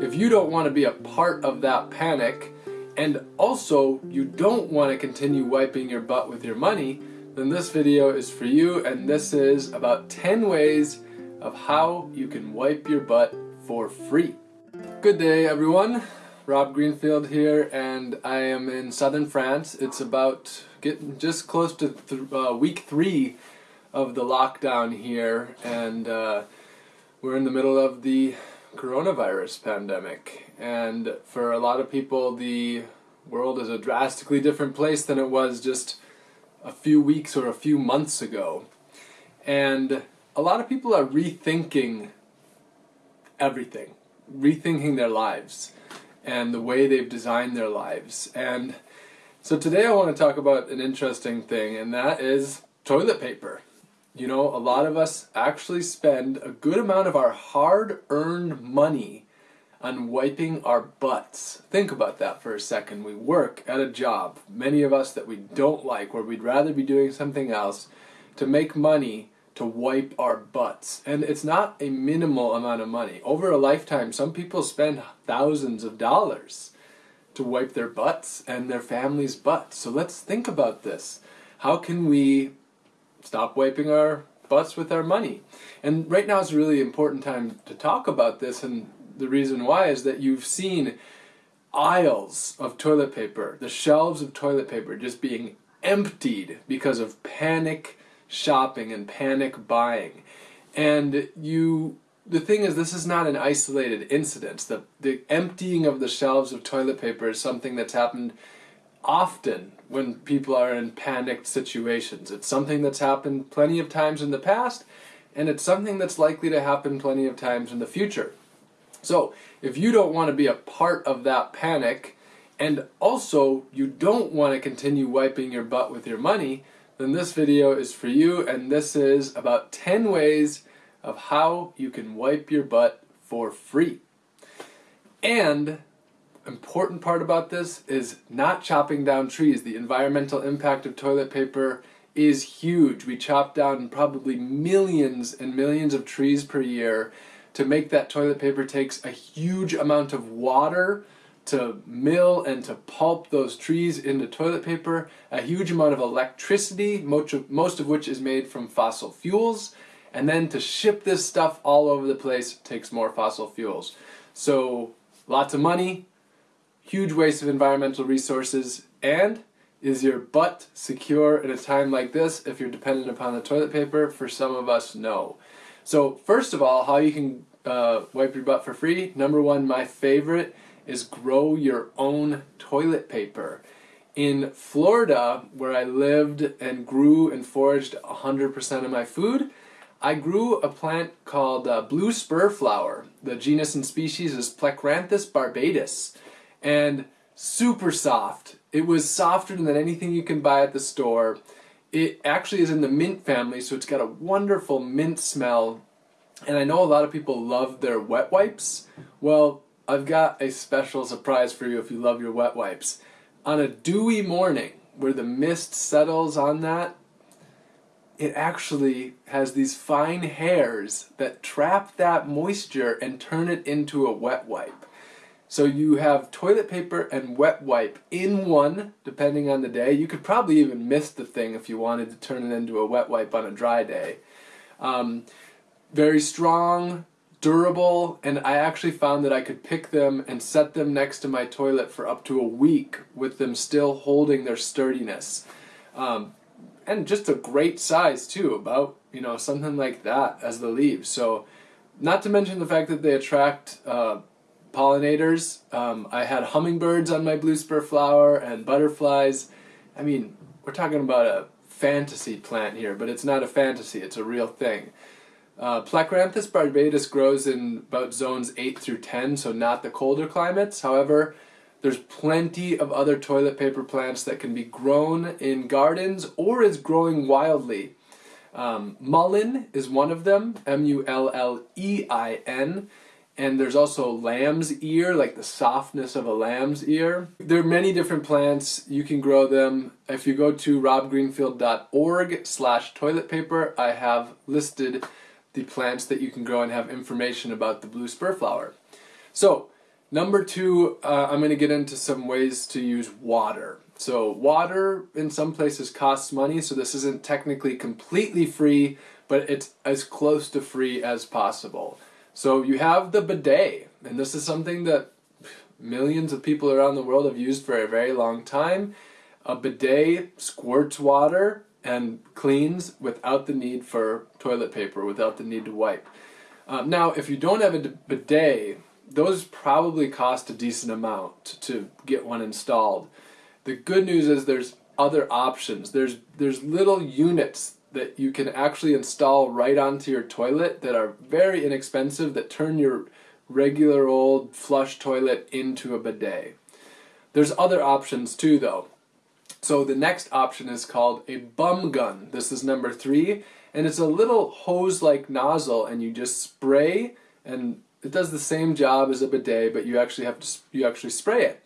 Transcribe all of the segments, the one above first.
if you don't want to be a part of that panic, and also you don't want to continue wiping your butt with your money, then this video is for you and this is about 10 ways of how you can wipe your butt for free. Good day everyone, Rob Greenfield here and I am in southern France. It's about getting just close to th uh, week three of the lockdown here and uh, we're in the middle of the coronavirus pandemic. And for a lot of people the world is a drastically different place than it was just a few weeks or a few months ago. And a lot of people are rethinking everything rethinking their lives and the way they've designed their lives. And so today I want to talk about an interesting thing and that is toilet paper you know, a lot of us actually spend a good amount of our hard-earned money on wiping our butts. Think about that for a second. We work at a job, many of us that we don't like, where we'd rather be doing something else, to make money to wipe our butts. And it's not a minimal amount of money. Over a lifetime, some people spend thousands of dollars to wipe their butts and their family's butts. So let's think about this. How can we stop wiping our butts with our money. And right now is a really important time to talk about this and the reason why is that you've seen aisles of toilet paper, the shelves of toilet paper just being emptied because of panic shopping and panic buying. And you the thing is this is not an isolated incident. The the emptying of the shelves of toilet paper is something that's happened often when people are in panicked situations. It's something that's happened plenty of times in the past, and it's something that's likely to happen plenty of times in the future. So, if you don't want to be a part of that panic, and also you don't want to continue wiping your butt with your money, then this video is for you, and this is about 10 ways of how you can wipe your butt for free. And important part about this is not chopping down trees. The environmental impact of toilet paper is huge. We chop down probably millions and millions of trees per year. To make that toilet paper takes a huge amount of water to mill and to pulp those trees into toilet paper, a huge amount of electricity, most of, which is made from fossil fuels, and then to ship this stuff all over the place takes more fossil fuels. So lots of money, huge waste of environmental resources, and is your butt secure in a time like this if you're dependent upon the toilet paper? For some of us, no. So first of all, how you can uh, wipe your butt for free. Number one, my favorite, is grow your own toilet paper. In Florida, where I lived and grew and foraged 100% of my food, I grew a plant called uh, blue spur flower. The genus and species is Plectranthus barbatus and super soft. It was softer than anything you can buy at the store. It actually is in the mint family, so it's got a wonderful mint smell. And I know a lot of people love their wet wipes. Well, I've got a special surprise for you if you love your wet wipes. On a dewy morning, where the mist settles on that, it actually has these fine hairs that trap that moisture and turn it into a wet wipe. So you have toilet paper and wet wipe in one, depending on the day. You could probably even miss the thing if you wanted to turn it into a wet wipe on a dry day. Um, very strong, durable, and I actually found that I could pick them and set them next to my toilet for up to a week with them still holding their sturdiness. Um, and just a great size too, about, you know, something like that as the leaves. So, not to mention the fact that they attract uh, pollinators. Um, I had hummingbirds on my blue spur flower and butterflies. I mean, we're talking about a fantasy plant here, but it's not a fantasy, it's a real thing. Uh, barbatus grows in about zones 8 through 10, so not the colder climates. However, there's plenty of other toilet paper plants that can be grown in gardens or is growing wildly. Um, mullein is one of them, M-U-L-L-E-I-N and there's also lamb's ear, like the softness of a lamb's ear. There are many different plants. You can grow them. If you go to robgreenfield.org slash toilet paper, I have listed the plants that you can grow and have information about the blue spur flower. So, Number two, uh, I'm going to get into some ways to use water. So water in some places costs money, so this isn't technically completely free, but it's as close to free as possible. So you have the bidet, and this is something that millions of people around the world have used for a very long time. A bidet squirts water and cleans without the need for toilet paper, without the need to wipe. Um, now, if you don't have a bidet, those probably cost a decent amount to get one installed. The good news is there's other options. There's there's little units that you can actually install right onto your toilet that are very inexpensive that turn your regular old flush toilet into a bidet. There's other options too though. So the next option is called a bum gun. This is number three and it's a little hose-like nozzle and you just spray and it does the same job as a bidet but you actually have to you actually spray it.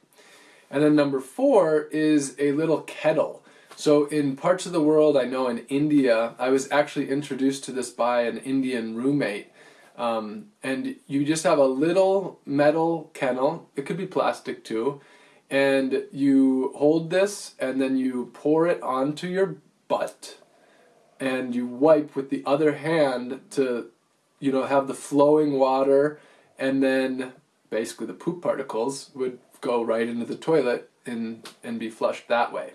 And then number four is a little kettle. So in parts of the world, I know in India, I was actually introduced to this by an Indian roommate. Um, and you just have a little metal kennel, it could be plastic too, and you hold this and then you pour it onto your butt and you wipe with the other hand to, you know, have the flowing water and then basically the poop particles would go right into the toilet and, and be flushed that way.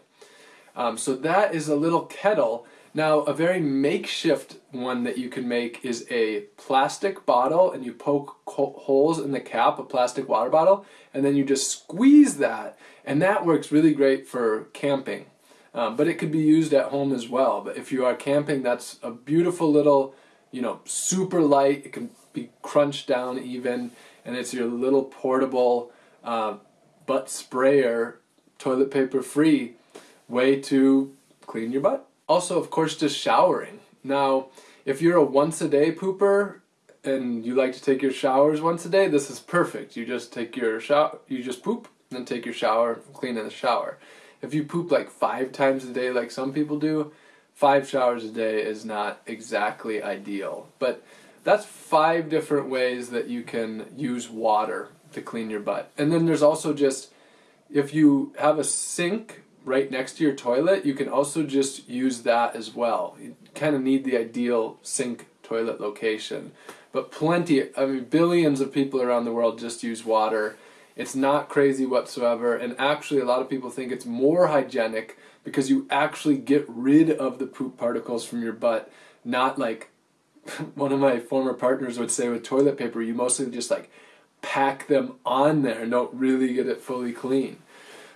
Um, so that is a little kettle. Now a very makeshift one that you can make is a plastic bottle and you poke holes in the cap, a plastic water bottle, and then you just squeeze that and that works really great for camping. Um, but it could be used at home as well. But if you are camping, that's a beautiful little, you know, super light. It can be crunched down even, and it's your little portable uh, butt sprayer, toilet paper free way to clean your butt. Also, of course, just showering. Now, if you're a once a day pooper and you like to take your showers once a day, this is perfect. You just take your shower, you just poop, then take your shower, clean in the shower. If you poop like five times a day, like some people do, five showers a day is not exactly ideal. But that's five different ways that you can use water to clean your butt. And then there's also just, if you have a sink right next to your toilet, you can also just use that as well. You kind of need the ideal sink toilet location. But plenty, I mean, billions of people around the world just use water. It's not crazy whatsoever, and actually, a lot of people think it's more hygienic because you actually get rid of the poop particles from your butt, not like one of my former partners would say with toilet paper, you mostly just like pack them on there and don't really get it fully clean.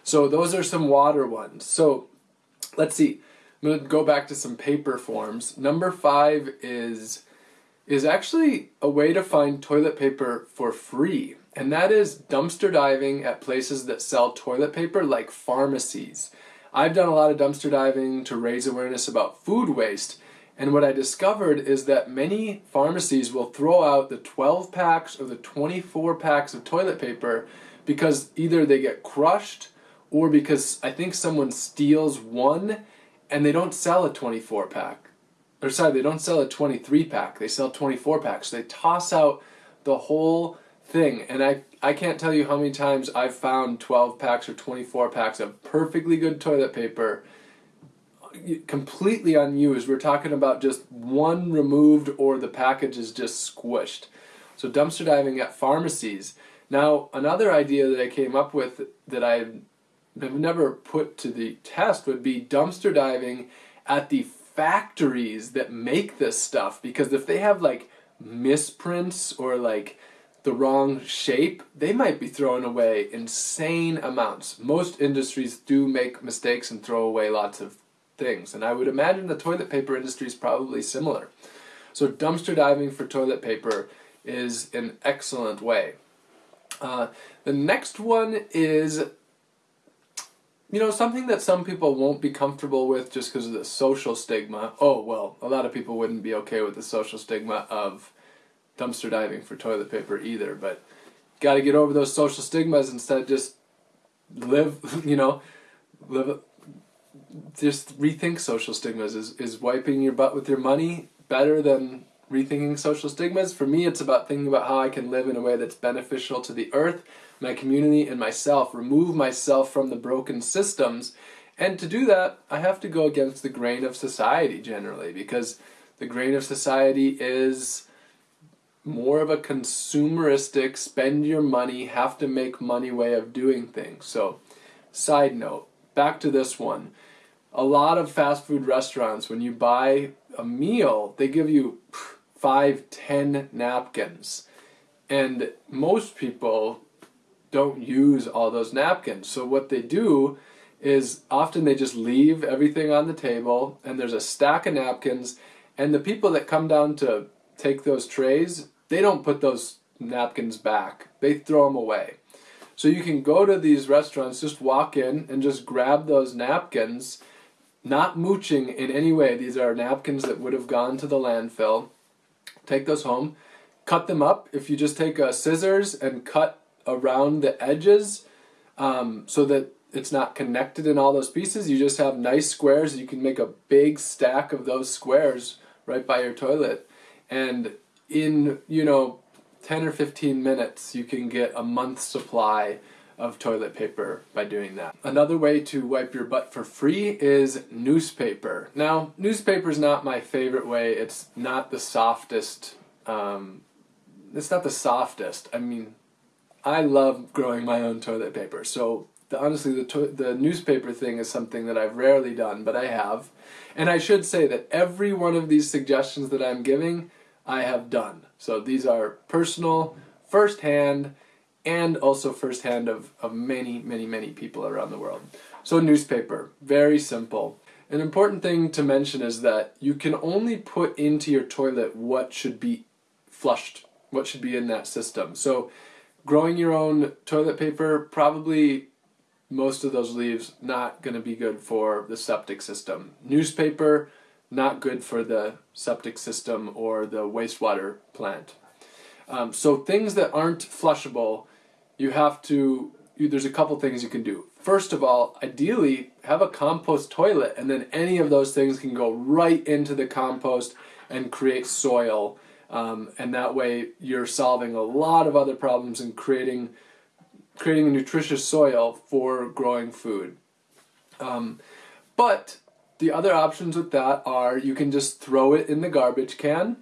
So those are some water ones. So let's see. I'm going to go back to some paper forms. Number five is is actually a way to find toilet paper for free. And that is dumpster diving at places that sell toilet paper like pharmacies. I've done a lot of dumpster diving to raise awareness about food waste. And what I discovered is that many pharmacies will throw out the 12 packs or the 24 packs of toilet paper because either they get crushed or because I think someone steals one and they don't sell a 24 pack. Or sorry, they don't sell a 23 pack, they sell 24 packs. They toss out the whole thing. And I, I can't tell you how many times I've found 12 packs or 24 packs of perfectly good toilet paper completely unused. We're talking about just one removed or the package is just squished. So dumpster diving at pharmacies. Now, another idea that I came up with that I have never put to the test would be dumpster diving at the factories that make this stuff because if they have like misprints or like the wrong shape, they might be throwing away insane amounts. Most industries do make mistakes and throw away lots of things, and I would imagine the toilet paper industry is probably similar. So dumpster diving for toilet paper is an excellent way. Uh, the next one is you know, something that some people won't be comfortable with just because of the social stigma. Oh, well, a lot of people wouldn't be okay with the social stigma of dumpster diving for toilet paper either, but got to get over those social stigmas instead just live, you know, live just rethink social stigmas. Is is wiping your butt with your money better than rethinking social stigmas? For me, it's about thinking about how I can live in a way that's beneficial to the earth my community and myself, remove myself from the broken systems. And to do that, I have to go against the grain of society generally because the grain of society is more of a consumeristic, spend your money, have to make money way of doing things. So, side note, back to this one. A lot of fast food restaurants, when you buy a meal, they give you five, ten napkins. And most people don't use all those napkins. So what they do is often they just leave everything on the table and there's a stack of napkins and the people that come down to take those trays, they don't put those napkins back. They throw them away. So you can go to these restaurants, just walk in and just grab those napkins, not mooching in any way. These are napkins that would have gone to the landfill. Take those home, cut them up. If you just take a scissors and cut around the edges um, so that it's not connected in all those pieces, you just have nice squares. You can make a big stack of those squares right by your toilet. And in, you know, 10 or 15 minutes, you can get a month's supply of toilet paper by doing that. Another way to wipe your butt for free is newspaper. Now, newspaper is not my favorite way. It's not the softest. Um, it's not the softest. I mean, I love growing my own toilet paper. So the, honestly, the the newspaper thing is something that I've rarely done, but I have. And I should say that every one of these suggestions that I'm giving, I have done. So these are personal, firsthand, and also firsthand of, of many, many, many people around the world. So newspaper, very simple. An important thing to mention is that you can only put into your toilet what should be flushed, what should be in that system. So growing your own toilet paper, probably most of those leaves not going to be good for the septic system. Newspaper, not good for the septic system or the wastewater plant. Um, so things that aren't flushable, you have to, you, there's a couple things you can do. First of all, ideally, have a compost toilet and then any of those things can go right into the compost and create soil. Um, and that way you're solving a lot of other problems and creating creating a nutritious soil for growing food. Um, but the other options with that are you can just throw it in the garbage can.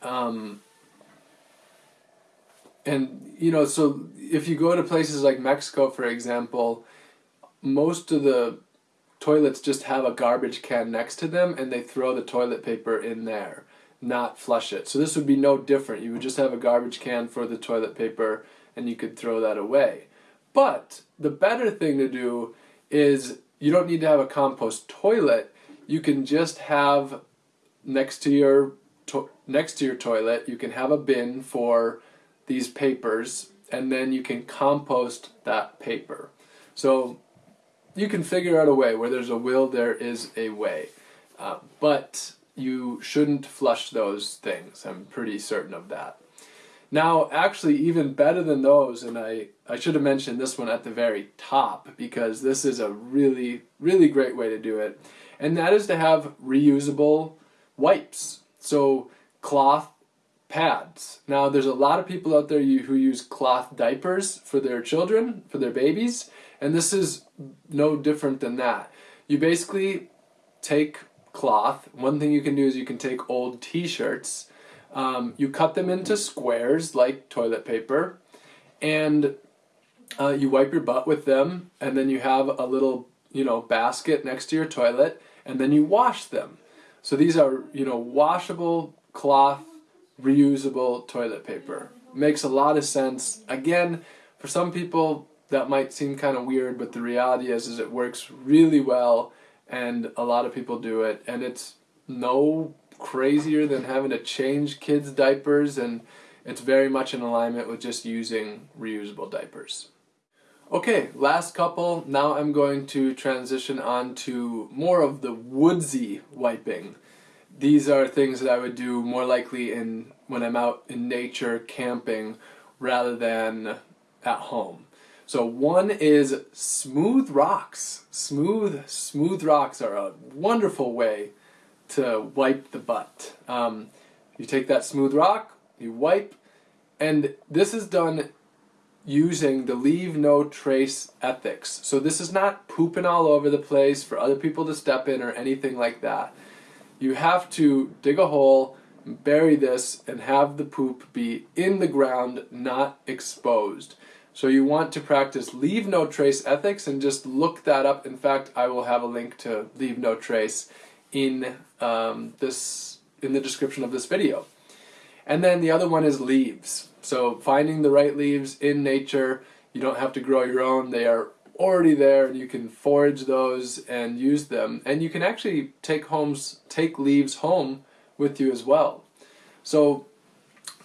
Um, and, you know, so if you go to places like Mexico, for example, most of the toilets just have a garbage can next to them and they throw the toilet paper in there, not flush it. So this would be no different. You would just have a garbage can for the toilet paper and you could throw that away. But the better thing to do is you don't need to have a compost toilet. You can just have next to your next to your toilet, you can have a bin for these papers and then you can compost that paper. So you can figure out a way. Where there's a will, there is a way. Uh, but you shouldn't flush those things. I'm pretty certain of that. Now, actually, even better than those, and I, I should have mentioned this one at the very top because this is a really, really great way to do it, and that is to have reusable wipes. So, cloth pads. Now, there's a lot of people out there who use cloth diapers for their children, for their babies, and this is no different than that. You basically take cloth. One thing you can do is you can take old t-shirts um, you cut them into squares like toilet paper, and uh, you wipe your butt with them, and then you have a little, you know, basket next to your toilet, and then you wash them. So these are, you know, washable cloth, reusable toilet paper. Makes a lot of sense. Again, for some people that might seem kind of weird, but the reality is, is it works really well, and a lot of people do it, and it's no crazier than having to change kids' diapers, and it's very much in alignment with just using reusable diapers. Okay, last couple. Now I'm going to transition on to more of the woodsy wiping. These are things that I would do more likely in when I'm out in nature camping rather than at home. So one is smooth rocks. Smooth, smooth rocks are a wonderful way to wipe the butt. Um, you take that smooth rock, you wipe, and this is done using the leave no trace ethics. So this is not pooping all over the place for other people to step in or anything like that. You have to dig a hole, bury this, and have the poop be in the ground, not exposed. So you want to practice leave no trace ethics and just look that up. In fact, I will have a link to leave no trace in um, this in the description of this video. And then the other one is leaves. So finding the right leaves in nature, you don't have to grow your own. They are already there and you can forage those and use them. And you can actually take homes take leaves home with you as well. So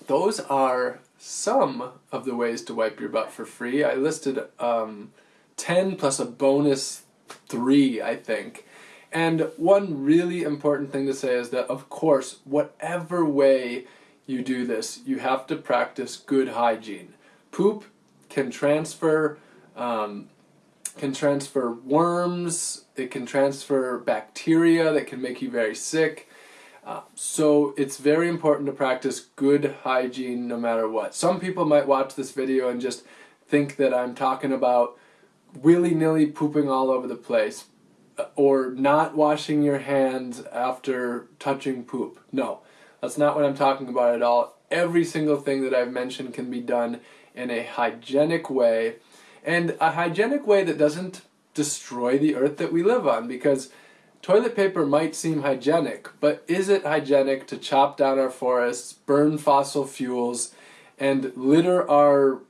those are some of the ways to wipe your butt for free. I listed um, 10 plus a bonus 3, I think. And one really important thing to say is that, of course, whatever way you do this, you have to practice good hygiene. Poop can transfer um, can transfer worms, it can transfer bacteria that can make you very sick. So it's very important to practice good hygiene no matter what. Some people might watch this video and just think that I'm talking about willy-nilly pooping all over the place uh, or not washing your hands after touching poop. No, that's not what I'm talking about at all. Every single thing that I've mentioned can be done in a hygienic way and a hygienic way that doesn't destroy the earth that we live on because Toilet paper might seem hygienic, but is it hygienic to chop down our forests, burn fossil fuels, and litter our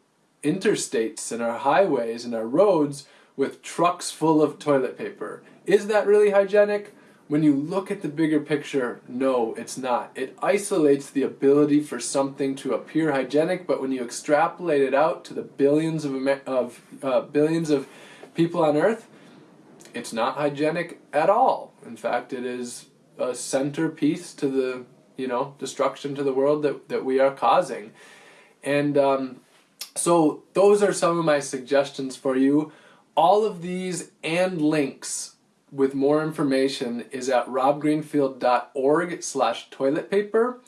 interstates and our highways and our roads with trucks full of toilet paper? Is that really hygienic? When you look at the bigger picture, no, it's not. It isolates the ability for something to appear hygienic, but when you extrapolate it out to the billions of, of uh, billions of people on Earth, it's not hygienic at all. In fact, it is a centerpiece to the, you know, destruction to the world that, that we are causing. And um, so those are some of my suggestions for you. All of these and links with more information is at robgreenfield.org slash toilet paper.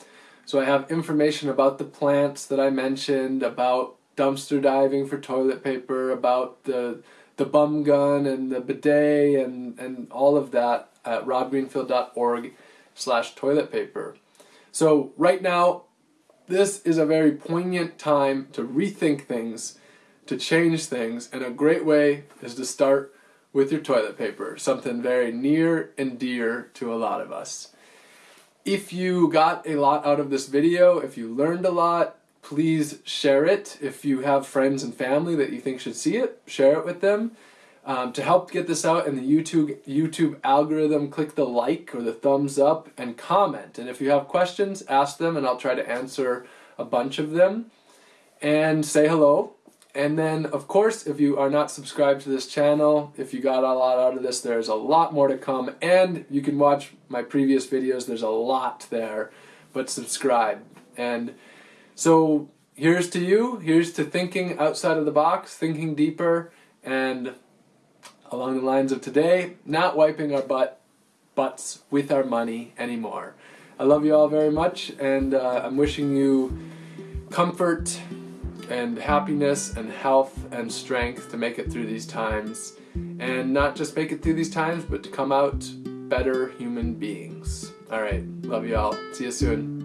So I have information about the plants that I mentioned, about dumpster diving for toilet paper, about the the bum gun and the bidet and, and all of that at robgreenfield.org slash toilet paper. So right now, this is a very poignant time to rethink things, to change things, and a great way is to start with your toilet paper, something very near and dear to a lot of us. If you got a lot out of this video, if you learned a lot, please share it. If you have friends and family that you think should see it, share it with them. Um, to help get this out in the YouTube YouTube algorithm, click the like or the thumbs up and comment. And if you have questions, ask them and I'll try to answer a bunch of them. And say hello. And then, of course, if you are not subscribed to this channel, if you got a lot out of this, there's a lot more to come. And you can watch my previous videos. There's a lot there. But subscribe. And so here's to you. Here's to thinking outside of the box, thinking deeper, and along the lines of today, not wiping our butt butts with our money anymore. I love you all very much, and uh, I'm wishing you comfort and happiness and health and strength to make it through these times. And not just make it through these times, but to come out better human beings. All right, love you all. See you soon.